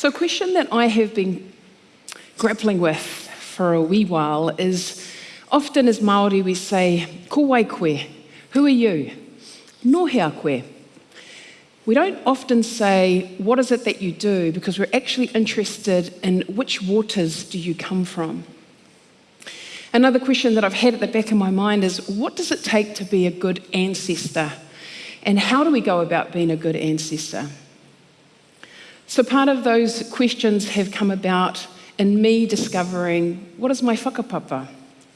So, a question that I have been grappling with for a wee while is often as Māori we say, ko wai koe, who are you? No hea koe. We don't often say, what is it that you do? Because we're actually interested in which waters do you come from? Another question that I've had at the back of my mind is, what does it take to be a good ancestor? And how do we go about being a good ancestor? So, part of those questions have come about in me discovering what is my whakapapa?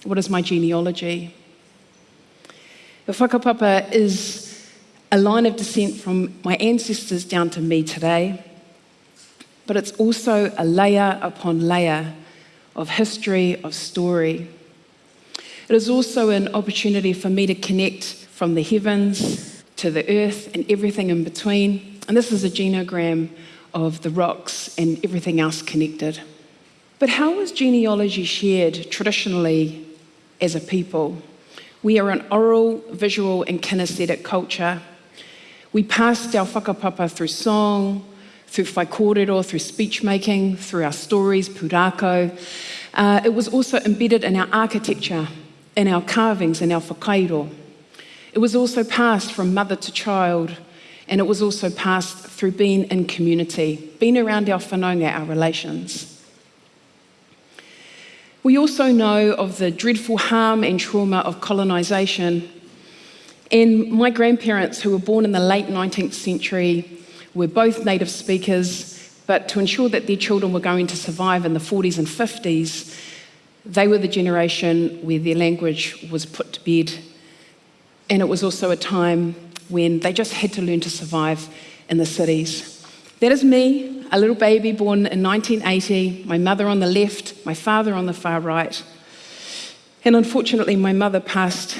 What is my genealogy? The whakapapa is a line of descent from my ancestors down to me today, but it's also a layer upon layer of history, of story. It is also an opportunity for me to connect from the heavens to the earth and everything in between. And this is a genogram of the rocks and everything else connected. But how was genealogy shared traditionally as a people? We are an oral, visual, and kinesthetic culture. We passed our whakapapa through song, through whaikorero, through speech making, through our stories, pūrākau. Uh, it was also embedded in our architecture, in our carvings, in our whakairo. It was also passed from mother to child, and it was also passed through being in community, being around our whanaunga, our relations. We also know of the dreadful harm and trauma of colonisation. And my grandparents, who were born in the late 19th century, were both native speakers, but to ensure that their children were going to survive in the 40s and 50s, they were the generation where their language was put to bed. And it was also a time when they just had to learn to survive in the cities. That is me, a little baby born in 1980, my mother on the left, my father on the far right. And unfortunately, my mother passed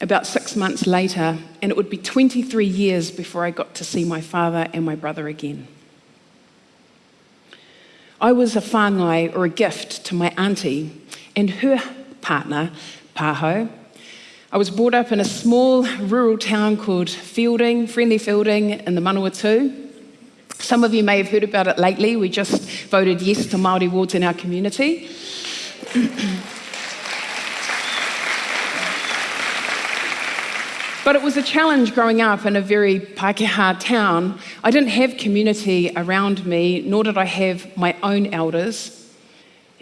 about six months later, and it would be 23 years before I got to see my father and my brother again. I was a whāngai or a gift to my auntie and her partner, Paho, I was brought up in a small rural town called Feilding, Friendly Feilding, in the Manawatu. Some of you may have heard about it lately. We just voted yes to Māori wards in our community. But it was a challenge growing up in a very Pākehā town. I didn't have community around me, nor did I have my own elders.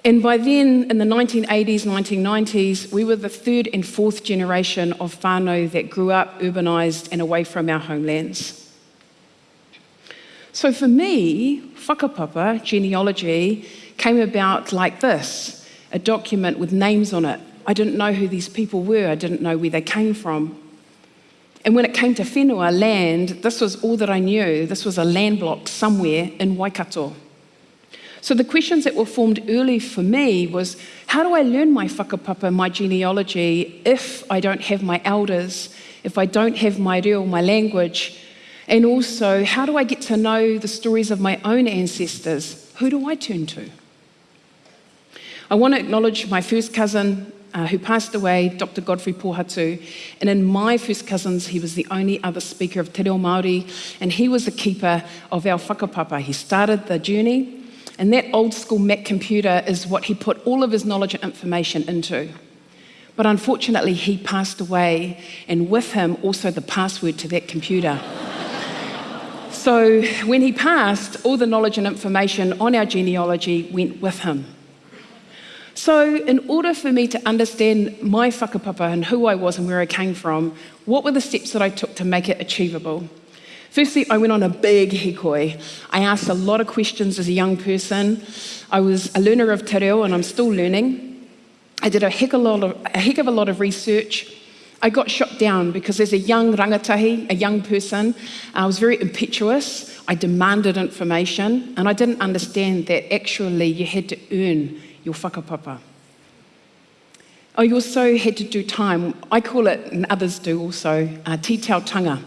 And by then, in the 1980s, 1990s, we were the third and fourth generation of whānau that grew up urbanised and away from our homelands. So for me, whakapapa, genealogy, came about like this a document with names on it. I didn't know who these people were, I didn't know where they came from. And when it came to whenua, land, this was all that I knew. This was a land block somewhere in Waikato. So the questions that were formed early for me was, how do I learn my whakapapa, my genealogy, if I don't have my elders, if I don't have my reo, my language? And also, how do I get to know the stories of my own ancestors? Who do I turn to? I want to acknowledge my first cousin uh, who passed away, Dr. Godfrey Pohatu. And in my first cousins, he was the only other speaker of Te Reo Māori, and he was the keeper of our whakapapa. He started the journey, and that old school Mac computer is what he put all of his knowledge and information into. But unfortunately, he passed away, and with him, also the password to that computer. so when he passed, all the knowledge and information on our genealogy went with him. So, in order for me to understand my whakapapa and who I was and where I came from, what were the steps that I took to make it achievable? Firstly, I went on a big hikoi. I asked a lot of questions as a young person. I was a learner of te reo and I'm still learning. I did a heck, a, lot of, a heck of a lot of research. I got shot down because as a young rangatahi, a young person, I was very impetuous. I demanded information and I didn't understand that actually you had to earn your whakapapa. I also had to do time. I call it, and others do also, uh, tanga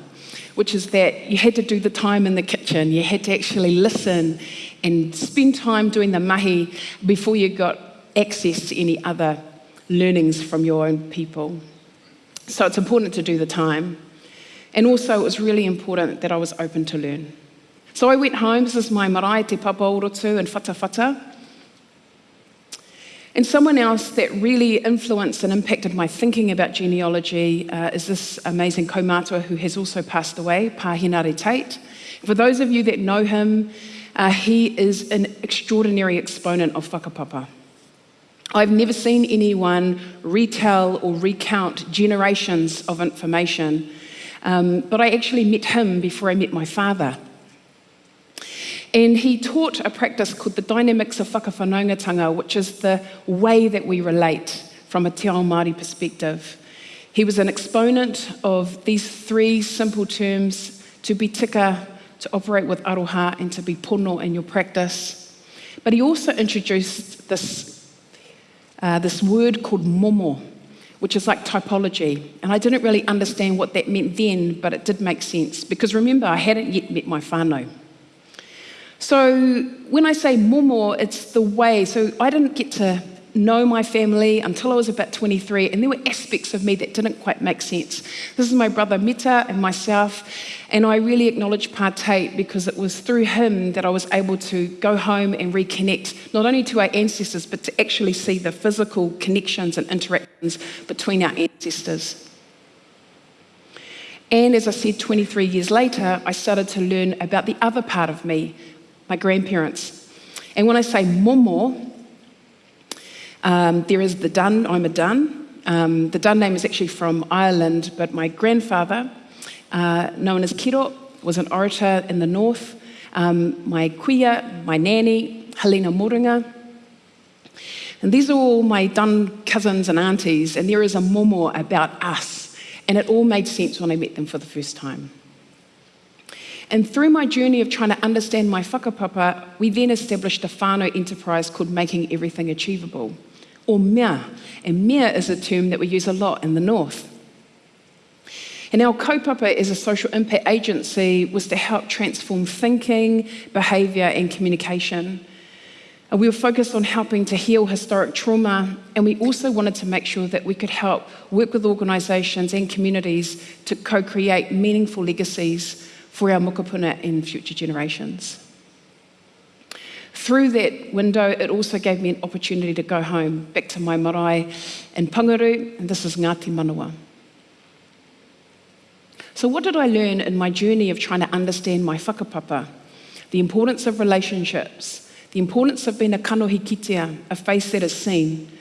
which is that you had to do the time in the kitchen, you had to actually listen and spend time doing the mahi before you got access to any other learnings from your own people. So it's important to do the time. And also, it was really important that I was open to learn. So I went home, this is my marae te papa orotu and fata fata. And someone else that really influenced and impacted my thinking about genealogy uh, is this amazing kaumatua who has also passed away, Pā Henare Tate. For those of you that know him, uh, he is an extraordinary exponent of whakapapa. I've never seen anyone retell or recount generations of information, um, but I actually met him before I met my father. And he taught a practice called the dynamics of whakawhanaungatanga, which is the way that we relate from a te ao Māori perspective. He was an exponent of these three simple terms, to be tika, to operate with aroha, and to be pono in your practice. But he also introduced this, uh, this word called momo, which is like typology. And I didn't really understand what that meant then, but it did make sense. Because remember, I hadn't yet met my whānau. So when I say momo, it's the way. So I didn't get to know my family until I was about 23, and there were aspects of me that didn't quite make sense. This is my brother Mita and myself, and I really acknowledge Pa because it was through him that I was able to go home and reconnect, not only to our ancestors, but to actually see the physical connections and interactions between our ancestors. And as I said, 23 years later, I started to learn about the other part of me, my grandparents. And when I say momo, um, there is the Dunn, I'm a Dunn. Um, the Dunn name is actually from Ireland, but my grandfather, uh, known as Kiro, was an orator in the north. Um, my kuia, my nanny, Helena Moringa. And these are all my Dunn cousins and aunties, and there is a momo about us. And it all made sense when I met them for the first time. And through my journey of trying to understand my whakapapa, we then established a whānau enterprise called Making Everything Achievable, or mea. And mea is a term that we use a lot in the north. And our kaupapa as a social impact agency was to help transform thinking, behaviour and communication. And we were focused on helping to heal historic trauma, and we also wanted to make sure that we could help work with organisations and communities to co-create meaningful legacies for our mokopuna and future generations. Through that window, it also gave me an opportunity to go home, back to my marae in Pangaru, and this is Ngāti Manawa. So what did I learn in my journey of trying to understand my whakapapa? The importance of relationships, the importance of being a kanohi kitea, a face that is seen,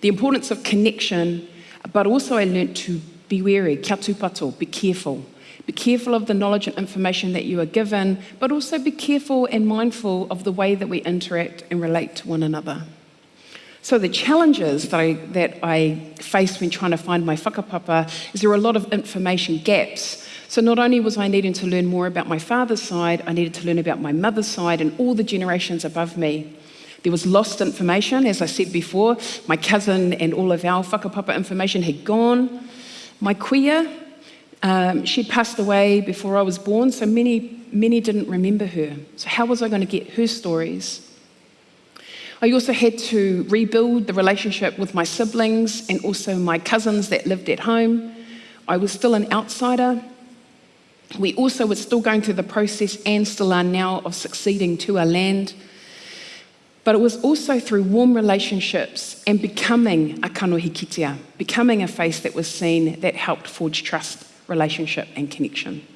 the importance of connection, but also I learned to be wary, kia tūpato, be careful, be careful of the knowledge and information that you are given, but also be careful and mindful of the way that we interact and relate to one another. So the challenges that I, that I faced when trying to find my whakapapa is there were a lot of information gaps. So not only was I needing to learn more about my father's side, I needed to learn about my mother's side and all the generations above me. There was lost information, as I said before. My cousin and all of our whakapapa information had gone. My kuia, um, she passed away before I was born, so many, many didn't remember her. So how was I going to get her stories? I also had to rebuild the relationship with my siblings and also my cousins that lived at home. I was still an outsider. We also were still going through the process and still are now of succeeding to our land. But it was also through warm relationships and becoming a kanohi kitea, becoming a face that was seen that helped forge trust relationship and connection.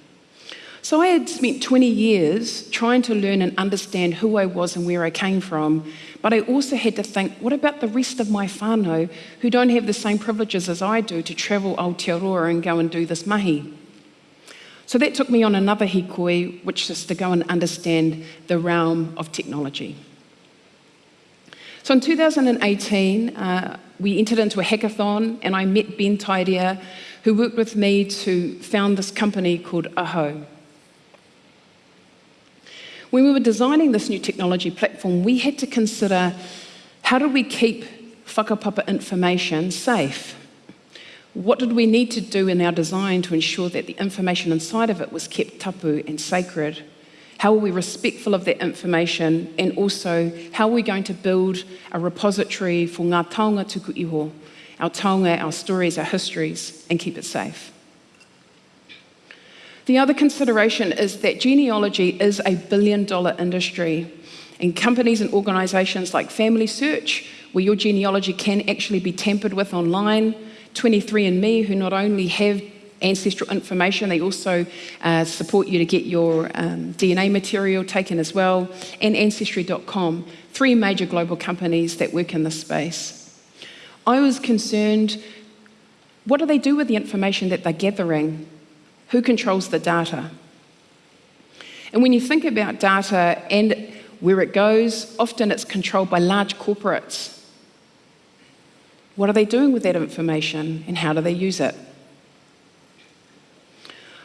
So I had spent 20 years trying to learn and understand who I was and where I came from, but I also had to think, what about the rest of my whānau who don't have the same privileges as I do to travel Aotearoa and go and do this mahi? So that took me on another hikoi, which is to go and understand the realm of technology. So in 2018, uh, we entered into a hackathon and I met Ben Tairea, who worked with me to found this company called Āhau. When we were designing this new technology platform, we had to consider how do we keep whakapapa information safe? What did we need to do in our design to ensure that the information inside of it was kept tapu and sacred? How are we respectful of that information? And also, how are we going to build a repository for ngā taonga tuku iho our taonga, our stories, our histories, and keep it safe. The other consideration is that genealogy is a billion dollar industry. And companies and organisations like Family Search, where your genealogy can actually be tampered with online, 23andMe, who not only have ancestral information, they also uh, support you to get your um, DNA material taken as well, and Ancestry.com, three major global companies that work in this space. I was concerned what do they do with the information that they're gathering? Who controls the data? And when you think about data and where it goes, often it's controlled by large corporates. What are they doing with that information and how do they use it?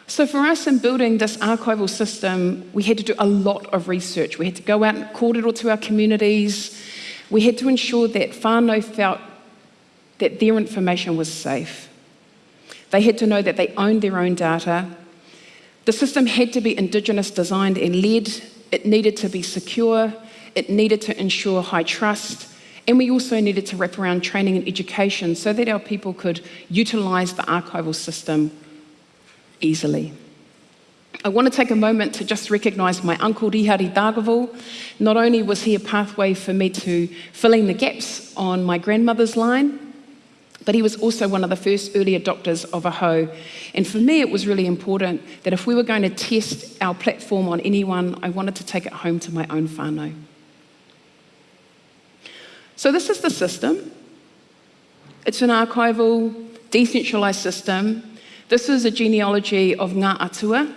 So, for us in building this archival system, we had to do a lot of research. We had to go out and call it all to our communities. We had to ensure that whānau felt that their information was safe. They had to know that they owned their own data. The system had to be Indigenous designed and led. It needed to be secure. It needed to ensure high trust. And we also needed to wrap around training and education so that our people could utilise the archival system easily. I want to take a moment to just recognise my uncle Rihari Dargaville. Not only was he a pathway for me to filling the gaps on my grandmother's line, but he was also one of the first early adopters of Āhau. And for me, it was really important that if we were going to test our platform on anyone, I wanted to take it home to my own whānau. So this is the system. It's an archival, decentralised system. This is a genealogy of Ngā Atua,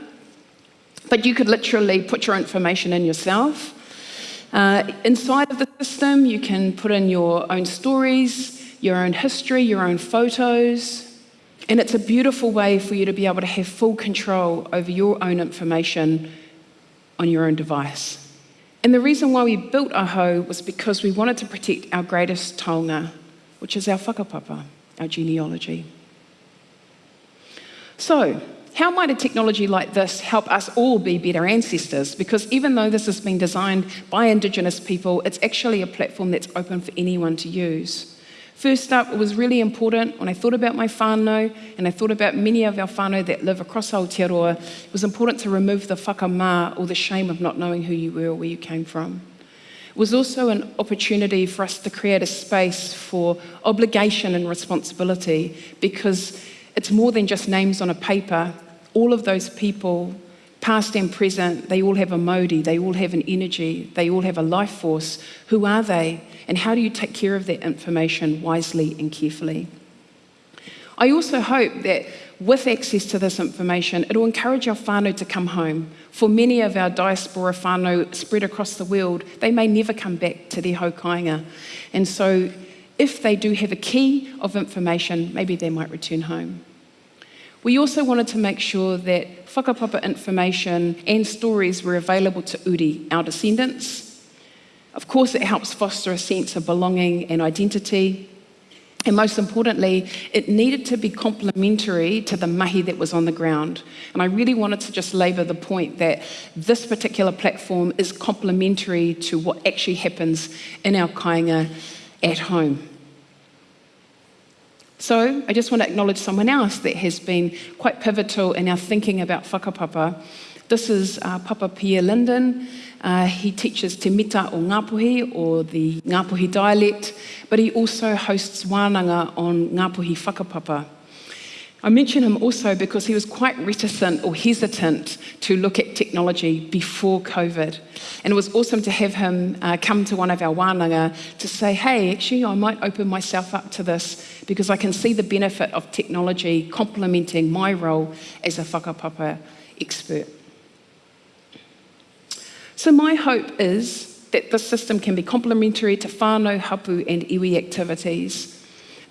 but you could literally put your information in yourself. Uh, inside of the system, you can put in your own stories, your own history, your own photos. And it's a beautiful way for you to be able to have full control over your own information on your own device. And the reason why we built Āhau was because we wanted to protect our greatest taonga, which is our whakapapa, our genealogy. So, how might a technology like this help us all be better ancestors? Because even though this has been designed by Indigenous people, it's actually a platform that's open for anyone to use. First up, it was really important when I thought about my whānau and I thought about many of our whānau that live across Aotearoa, it was important to remove the whakamā or the shame of not knowing who you were or where you came from. It was also an opportunity for us to create a space for obligation and responsibility because it's more than just names on a paper. All of those people, past and present, they all have a mauri, they all have an energy, they all have a life force. Who are they? And how do you take care of that information wisely and carefully? I also hope that with access to this information, it will encourage our whānau to come home. For many of our diaspora whānau spread across the world, they may never come back to their haukainga. And so if they do have a key of information, maybe they might return home. We also wanted to make sure that whakapapa information and stories were available to Uri, our descendants, of course, it helps foster a sense of belonging and identity. And most importantly, it needed to be complementary to the mahi that was on the ground. And I really wanted to just labour the point that this particular platform is complementary to what actually happens in our kāinga at home. So I just want to acknowledge someone else that has been quite pivotal in our thinking about whakapapa. This is uh, Papa Pierre Lyndon. Uh, he teaches Te Mita o Ngāpuhi, or the Ngāpuhi dialect, but he also hosts wānanga on Ngāpuhi whakapapa. I mention him also because he was quite reticent or hesitant to look at technology before COVID. And it was awesome to have him uh, come to one of our wānanga to say, hey, actually, I might open myself up to this because I can see the benefit of technology complementing my role as a whakapapa expert. So my hope is that this system can be complementary to whānau, hapu and iwi activities,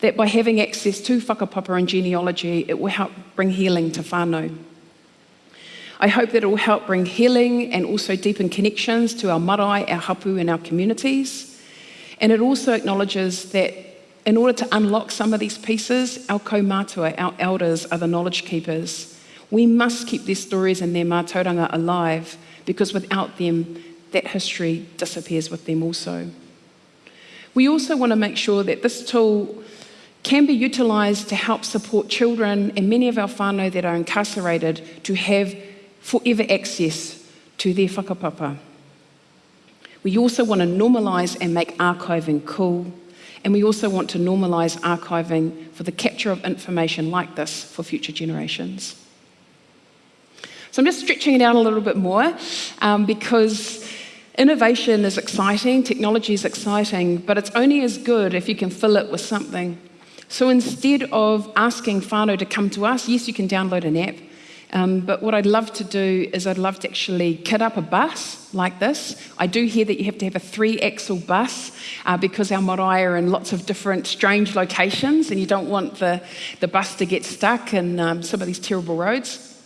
that by having access to whakapapa and genealogy, it will help bring healing to whānau. I hope that it will help bring healing and also deepen connections to our marae, our hapu and our communities. And it also acknowledges that in order to unlock some of these pieces, our kaumātua, our elders, are the knowledge keepers. We must keep their stories and their mātauranga alive because without them, that history disappears with them also. We also want to make sure that this tool can be utilised to help support children and many of our whānau that are incarcerated to have forever access to their whakapapa. We also want to normalise and make archiving cool. And we also want to normalise archiving for the capture of information like this for future generations. So I'm just stretching it out a little bit more um, because innovation is exciting, technology is exciting, but it's only as good if you can fill it with something. So instead of asking whānau to come to us, yes, you can download an app, um, but what I'd love to do is I'd love to actually kit up a bus like this. I do hear that you have to have a three-axle bus uh, because our marae are in lots of different strange locations and you don't want the, the bus to get stuck in um, some of these terrible roads.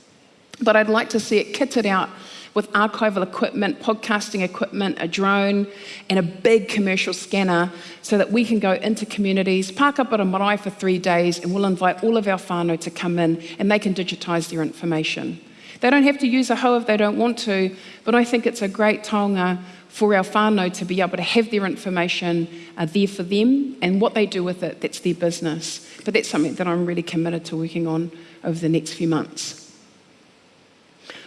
But I'd like to see it kitted out with archival equipment, podcasting equipment, a drone, and a big commercial scanner so that we can go into communities, park up at a marae for three days, and we'll invite all of our whānau to come in and they can digitise their information. They don't have to use Āhau if they don't want to, but I think it's a great taonga for our whānau to be able to have their information uh, there for them and what they do with it, that's their business. But that's something that I'm really committed to working on over the next few months.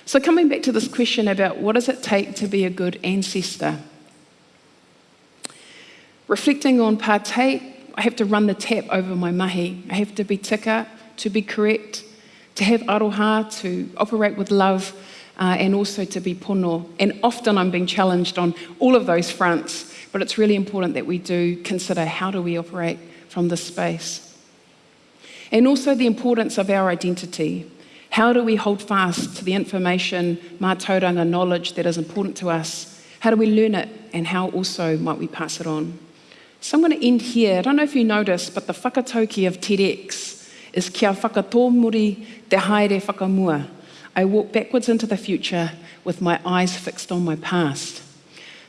So, coming back to this question about what does it take to be a good ancestor? Reflecting on Pā Tate, I have to run the tap over my mahi. I have to be tika, to be correct, to have aroha, to operate with love, uh, and also to be pono. And often I'm being challenged on all of those fronts, but it's really important that we do consider how do we operate from this space. And also the importance of our identity. How do we hold fast to the information, mātauranga knowledge that is important to us? How do we learn it and how also might we pass it on? So I'm going to end here. I don't know if you noticed, but the whakatauki of TEDx is kia whakatōmuri te haere whakamua. I walk backwards into the future with my eyes fixed on my past.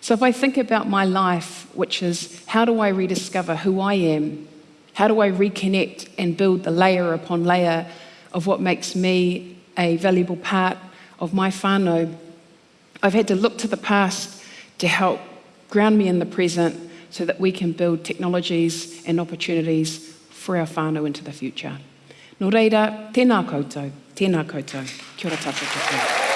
So if I think about my life, which is how do I rediscover who I am? How do I reconnect and build the layer upon layer of what makes me a valuable part of my whānau. I've had to look to the past to help ground me in the present so that we can build technologies and opportunities for our whānau into the future. Nō reira, tēnā koutou, tēnā koutou, kia ora tātou